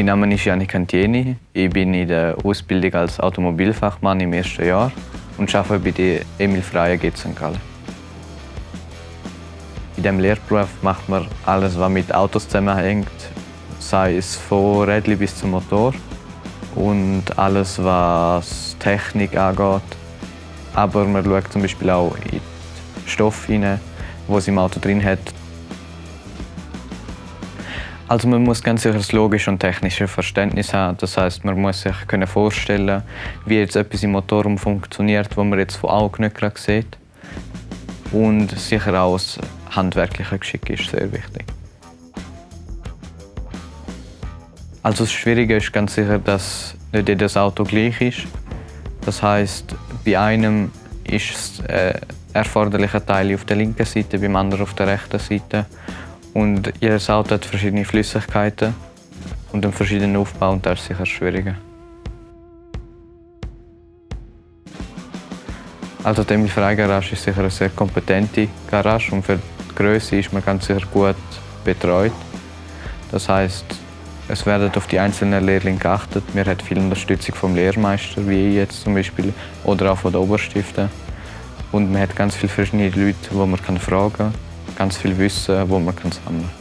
Mein Name ist Janik Cantieni. Ich bin in der Ausbildung als Automobilfachmann im ersten Jahr und arbeite bei der Emil Freie GZ St. Gallen. In diesem Lehrberuf macht man alles, was mit Autos zusammenhängt, sei es von Rädchen bis zum Motor und alles, was Technik angeht. Aber man schaut zum Beispiel auch in den Stoff hinein, es im Auto drin hat. Also man muss ganz sicher das logische und technische Verständnis haben. Das heißt, man muss sich können vorstellen, wie jetzt etwas im Motorraum funktioniert, wo man jetzt von Augen nicht gerade sieht. Und sicher auch das handwerkliche Geschick ist sehr wichtig. Also das Schwierige ist ganz sicher, dass nicht jedes Auto gleich ist. Das heißt, bei einem ist das äh, erforderliche Teil auf der linken Seite, beim anderen auf der rechten Seite. Und jedes Auto hat verschiedene Flüssigkeiten und einen verschiedenen Aufbau und das ist sicher schwieriger. Also die Emil Frey Garage ist sicher eine sehr kompetente Garage und für die Größe ist man ganz sicher gut betreut. Das heißt, es werden auf die einzelnen Lehrlinge geachtet. Wir haben viel Unterstützung vom Lehrmeister, wie ich jetzt zum Beispiel, oder auch von den Oberstiften. Und man hat ganz viele verschiedene Leute, die man fragen kann ganz viel Wissen, das man sammeln kann.